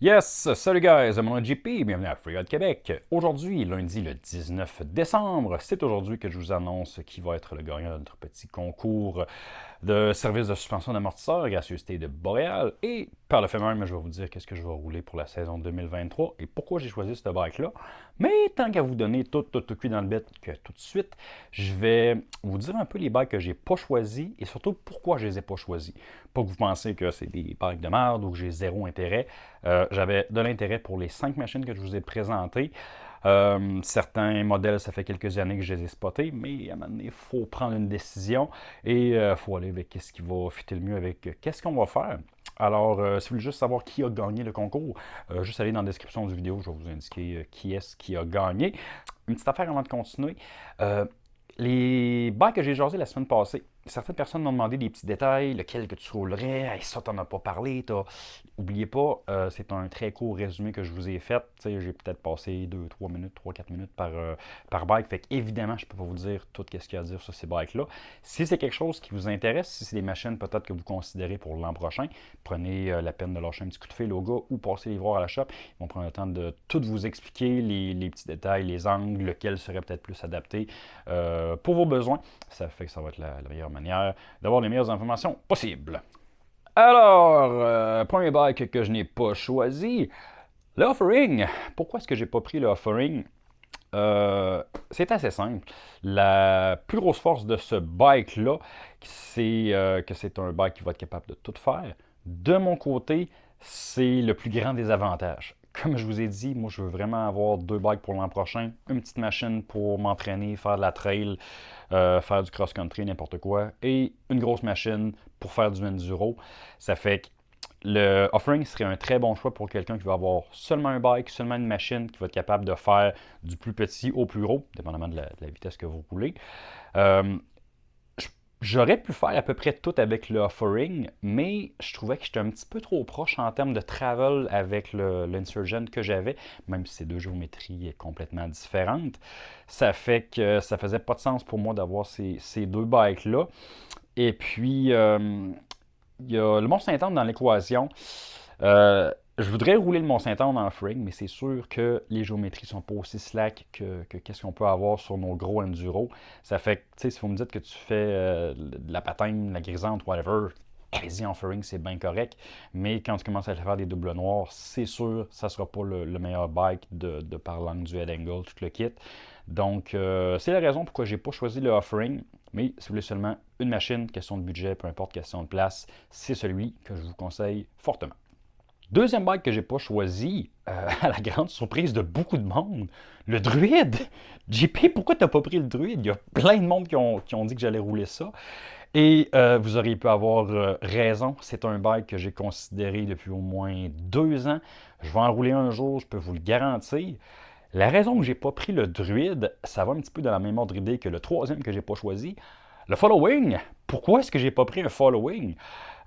Yes! Salut guys, mon nom est JP, bienvenue à Freeride Québec. Aujourd'hui, lundi le 19 décembre, c'est aujourd'hui que je vous annonce qui va être le gagnant de notre petit concours de service de suspension d'amortisseur gracieuseté de Boréal. Et par le fait même, je vais vous dire qu'est-ce que je vais rouler pour la saison 2023 et pourquoi j'ai choisi ce bike-là. Mais tant qu'à vous donner tout, tout, tout cuit dans le bête que tout de suite, je vais vous dire un peu les bikes que j'ai pas choisis et surtout pourquoi je les ai pas choisis. Pas que vous pensez que c'est des bikes de merde ou que j'ai zéro intérêt. Euh, j'avais de l'intérêt pour les cinq machines que je vous ai présentées. Euh, certains modèles, ça fait quelques années que je les ai spotés, mais à un moment donné, il faut prendre une décision et il euh, faut aller avec ce qui va fitter le mieux avec euh, qu'est-ce qu'on va faire. Alors, si vous voulez juste savoir qui a gagné le concours, juste aller dans la description du vidéo, je vais vous indiquer qui est-ce qui a gagné. Une petite affaire avant de continuer. les bacs que j'ai jasé la semaine passée, certaines personnes m'ont demandé des petits détails, lequel que tu roulerais, ça t'en as pas parlé, N'oubliez pas, euh, c'est un très court résumé que je vous ai fait. J'ai peut-être passé 2, 3 minutes, 3, 4 minutes par, euh, par bike. Fait évidemment, je peux pas vous dire tout ce qu'il y a à dire sur ces bikes-là. Si c'est quelque chose qui vous intéresse, si c'est des machines peut-être que vous considérez pour l'an prochain, prenez euh, la peine de lâcher un petit coup de fil au gars ou passez les voir à la shop. Ils vont prendre le temps de tout vous expliquer, les petits détails, les angles, lequel serait peut-être plus adapté pour vos besoins. Ça fait que ça va être la, meilleure manière d'avoir les meilleures informations possibles. Alors, euh, premier bike que je n'ai pas choisi, l'offering. Pourquoi est-ce que j'ai pas pris l'offering? Euh, c'est assez simple. La plus grosse force de ce bike-là, c'est euh, que c'est un bike qui va être capable de tout faire. De mon côté, c'est le plus grand des avantages. Comme je vous ai dit, moi je veux vraiment avoir deux bikes pour l'an prochain, une petite machine pour m'entraîner, faire de la trail, euh, faire du cross-country, n'importe quoi, et une grosse machine pour faire du enduro. Ça fait que le offering serait un très bon choix pour quelqu'un qui va avoir seulement un bike, seulement une machine, qui va être capable de faire du plus petit au plus gros, dépendamment de la, vitesse que vous roulez. Euh, J'aurais pu faire à peu près tout avec le offering, mais je trouvais que j'étais un petit peu trop proche en termes de travel avec l'insurgent que j'avais, même si c'est deux géométries complètement différentes. Ça fait que ça faisait pas de sens pour moi d'avoir ces, deux bikes-là. Et puis, euh, il y a le Mont-Saint-Anne dans l'équation. Euh, je voudrais rouler le Mont-Saint-Anne en frame, mais c'est sûr que les géométries sont pas aussi slack que, qu'est-ce qu'on peut avoir sur nos gros enduro. Ça fait que, tu sais, si vous me dites que tu fais euh, de la patine, la grisante, whatever, allez-y en c'est bien correct. Mais quand tu commences à faire des doubles noirs, c'est sûr, ça sera pas le, meilleur bike de, par l'angle du head angle, tout le kit. Donc, euh, c'est la raison pourquoi j'ai pas choisi le offering. Mais si vous voulez seulement une machine, question de budget, peu importe, question de place, c'est celui que je vous conseille fortement. Deuxième bike que j'ai pas choisi, euh, à la grande surprise de beaucoup de monde, le druide. JP, pourquoi tu n'as pas pris le druide? Il y a plein de monde qui ont, dit que j'allais rouler ça. Et euh, vous auriez pu avoir euh, raison, c'est un bike que j'ai considéré depuis au moins deux ans. Je vais en rouler un jour, je peux vous le garantir. La raison que j'ai pas pris le druide, ça va un petit peu dans la même ordre d'idée que le troisième que j'ai pas choisi. Le following, pourquoi est-ce que j'ai pas pris un following?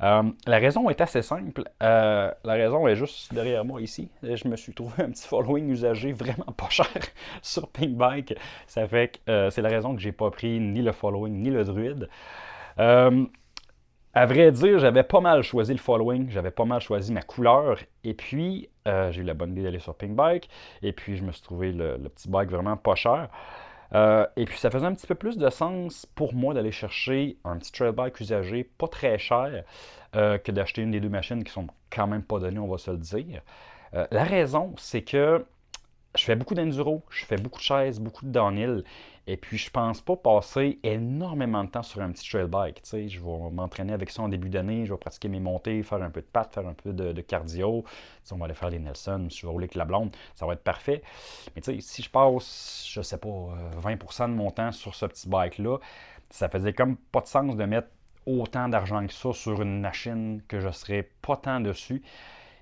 Euh, la raison est assez simple. Euh, la raison est juste derrière moi ici. Je me suis trouvé un petit following usagé vraiment pas cher sur Pinkbike. Ça fait que euh, c'est la raison que j'ai pas pris ni le following ni le druide. à vrai dire, j'avais pas mal choisi le following, j'avais pas mal choisi ma couleur, et puis j'ai eu la bonne idée d'aller sur Pinkbike, et puis je me suis trouvé le petit bike vraiment pas cher. Euh, et puis, ça faisait un petit peu plus de sens pour moi d'aller chercher un petit trail bike usagé, pas très cher, euh, que d'acheter une des deux machines qui sont quand même pas données, on va se le dire. Euh, la raison, c'est que je fais beaucoup d'enduro, je fais beaucoup de chaises, beaucoup de downhill. Et puis, je pense pas passer énormément de temps sur un petit trail bike. Je vais m'entraîner avec ça en début d'année, je vais pratiquer mes montées, faire un peu de pattes, faire un peu de, cardio. on va aller faire des Nelson, je vais rouler avec la blonde, ça va être parfait. Mais si je passe, je sais pas, 20% euh, de mon temps sur ce petit bike-là, ça faisait comme pas de sens de mettre autant d'argent que ça sur une machine que je serais pas tant dessus.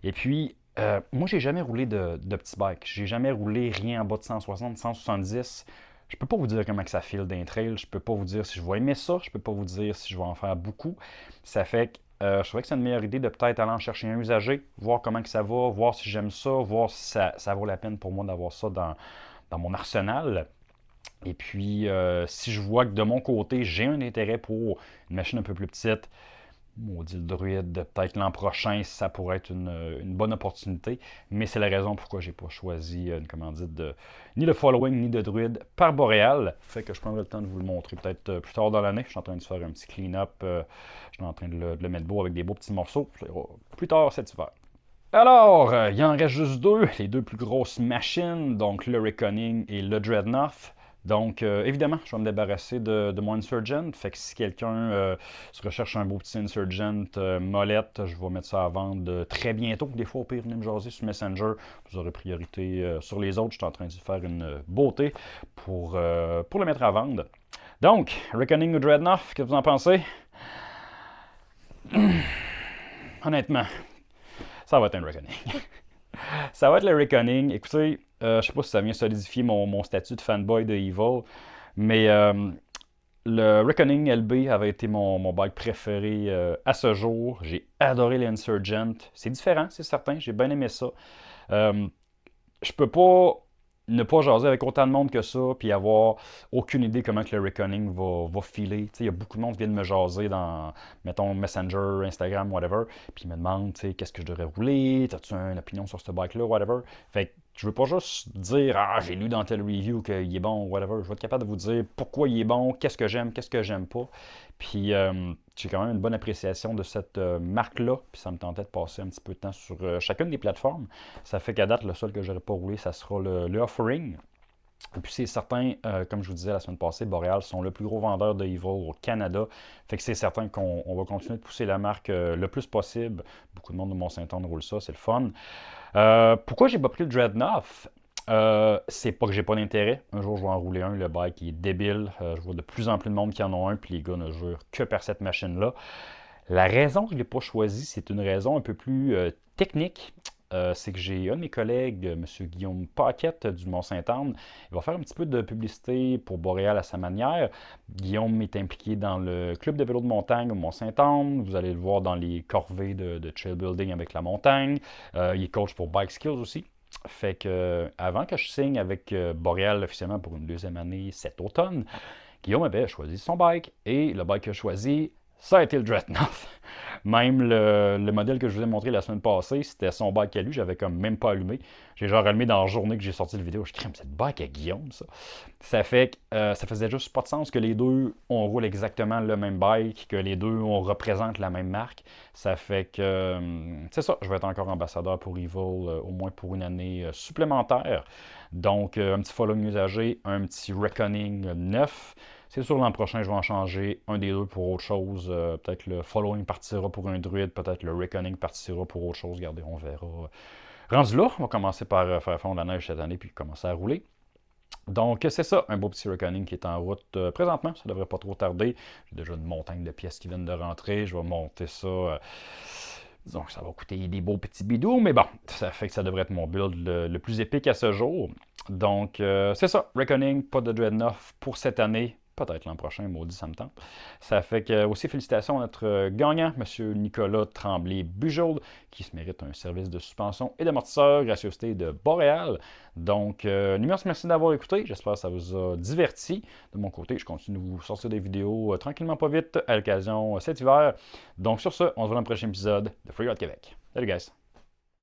Et puis, euh, moi, j'ai jamais roulé de, petit bike. J'ai jamais roulé rien en bas de 160, 170. Je peux pas vous dire comment que ça file d'un trail. Je peux pas vous dire si je vais aimer ça. Je peux pas vous dire si je vais en faire beaucoup. Ça fait que euh, je trouvais que c'est une meilleure idée de peut-être aller en chercher un usagé, voir comment que ça va, voir si j'aime ça, voir si ça, vaut la peine pour moi d'avoir ça dans, mon arsenal. Et puis, euh, si je vois que de mon côté, j'ai un intérêt pour une machine un peu plus petite, Maudit le druide, peut-être l'an prochain, ça pourrait être une, bonne opportunité, mais c'est la raison pourquoi j'ai pas choisi une commandite de ni de following ni de druide par Boréal. Fait que je prendrai le temps de vous le montrer peut-être euh, plus tard dans l'année. Je suis en train de faire un petit clean-up, euh, je suis en train de le, mettre beau avec des beaux petits morceaux. plus tard cet hiver. Alors, euh, il en reste juste deux, les deux plus grosses machines, donc le Reckoning et le Dreadnought. Donc, euh, évidemment, je vais me débarrasser de, mon Insurgent. Fait que si quelqu'un euh, se recherche un beau petit Insurgent euh, molette, je vais mettre ça à vendre très bientôt. Des fois, au pire, venez me jaser sur Messenger. Vous aurez priorité sur les autres. Je suis en train de faire une beauté pour, pour le mettre à vendre. Donc, Reckoning ou Dreadnought, qu'est-ce que vous en pensez? Honnêtement, ça va être un Reckoning. ça va être le Reckoning. Écoutez, euh, je sais pas si ça vient solidifier mon, statut de fanboy de Evil, mais euh, le Reckoning LB avait été mon, bike préféré euh, à ce jour. J'ai adoré l'Insurgent. C'est différent, c'est certain. J'ai bien aimé ça. je peux pas ne pas jaser avec autant de monde que ça, puis avoir aucune idée comment que le Reckoning va, va filer. Il y a beaucoup de monde qui vient de me jaser dans, mettons, Messenger, Instagram, whatever, puis me demandent qu'est-ce que je devrais rouler, as-tu une opinion sur ce bike-là, whatever. Fait je veux pas juste dire Ah, j'ai lu dans telle review qu'il est bon, whatever. Je vais être capable de vous dire pourquoi il est bon, qu'est-ce que j'aime, qu'est-ce que j'aime pas. Puis euh, j'ai quand même une bonne appréciation de cette euh, marque-là. Puis ça me tentait de passer un petit peu de temps sur euh, chacune des plateformes. Ça fait qu'à date, le seul que j'aurais pas roulé, ça sera le, Offering. Et puis c'est certain, comme je vous disais la semaine passée, Boreal sont le plus gros vendeur de Evil au Canada. Fait que c'est certain qu'on va continuer de pousser la marque le plus possible. Beaucoup de monde de Mont-Saint-Anne roule ça, c'est le fun. Euh, pourquoi j'ai pas pris le Dreadnought? Euh, c'est pas que j'ai pas d'intérêt. Un jour, je vais en rouler un. Le bike est débile. Euh, je vois de plus en plus de monde qui en ont un, puis les gars ne jurent que par cette machine-là. La raison que je l'ai pas choisi, c'est une raison un peu plus technique. Euh, c'est que j'ai un de mes collègues, M. Guillaume Paquette du Mont-Saint-Anne. Il va faire un petit peu de publicité pour Boréal à sa manière. Guillaume est impliqué dans le club de vélo de montagne au Mont-Saint-Anne. Vous allez le voir dans les corvées de, trail building avec la montagne. Euh, il est coach pour Bike Skills aussi. Fait que avant que je signe avec euh, Boréal officiellement pour une deuxième année cet automne, Guillaume avait choisi son bike et le bike qu'il a choisi, ça a été le Dreadnought. Même le, modèle que je vous ai montré la semaine passée, c'était son bike à lui, j'avais comme même pas allumé. J'ai genre allumé dans la journée que j'ai sorti la vidéo. Je crème cette bike à Guillaume, ça. Ça fait que euh, ça faisait juste pas de sens que les deux, on roule exactement le même bike, que les deux, on représente la même marque. Ça fait que, euh, c'est ça, je vais être encore ambassadeur pour Evil, euh, au moins pour une année supplémentaire. Donc, un petit following usager, un petit reckoning neuf. C'est sûr, l'an prochain, je vais en changer un des deux pour autre chose. Euh, peut-être le following partira pour un druide, peut-être le reckoning partira pour autre chose. Regardez, on verra. Rendu là, on va commencer par euh, faire fondre la neige cette année, puis commencer à rouler. Donc, c'est ça, un beau petit reckoning qui est en route euh, présentement. Ça devrait pas trop tarder. J'ai déjà une montagne de pièces qui viennent de rentrer. Je vais monter ça. disons que ça va coûter des beaux petits bidous, mais bon, ça fait que ça devrait être mon build le, plus épique à ce jour. Donc, c'est ça, Reckoning, pas de Dreadnought pour cette année peut-être l'an prochain, maudit, ça me. Ça fait que, aussi félicitations à notre euh, gagnant, M. Nicolas Tremblay-Bujold, qui se mérite un service de suspension et d'amortisseur, gracieuseté de Boréal. Donc, euh, merci d'avoir écouté. J'espère que ça vous a diverti. De mon côté, je continue de vous sortir des vidéos euh, tranquillement pas vite à l'occasion cet hiver. Donc, sur ce, on se voit dans le prochain épisode de Free Québec. Salut, guys!